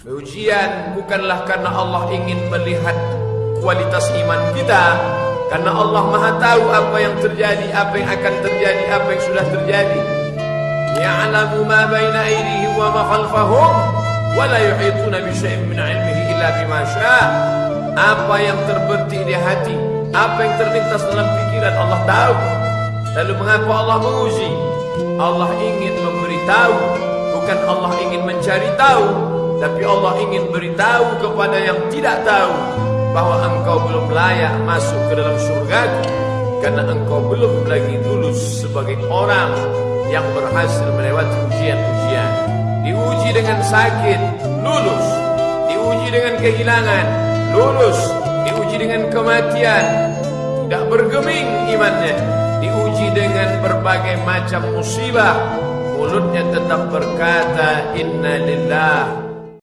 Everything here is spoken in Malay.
Ujian bukanlah karena Allah ingin melihat kualitas iman kita Karena Allah maha tahu apa yang terjadi, apa yang akan terjadi, apa yang sudah terjadi Ya'lamu ma baina aydihim wa ma khalfahum wa la yuhituna bi syai'in min 'ilmihi illa bima syaa. Apa yang terberti di hati, apa yang terlintas dalam pikiran Allah tahu. Lalu mengapa Allah menguji? Allah ingin memberitahu, bukan Allah ingin mencari tahu, tapi Allah ingin beritahu kepada yang tidak tahu bahwa engkau belum layak masuk ke dalam surga karena engkau belum lagi lulus sebagai orang yang berhasil melewati ujian-ujian. Diuji dengan sakit, lulus. Diuji dengan kehilangan, lulus. Diuji dengan kematian, tidak bergeming imannya. Diuji dengan berbagai macam musibah, mulutnya tetap berkata inna lillah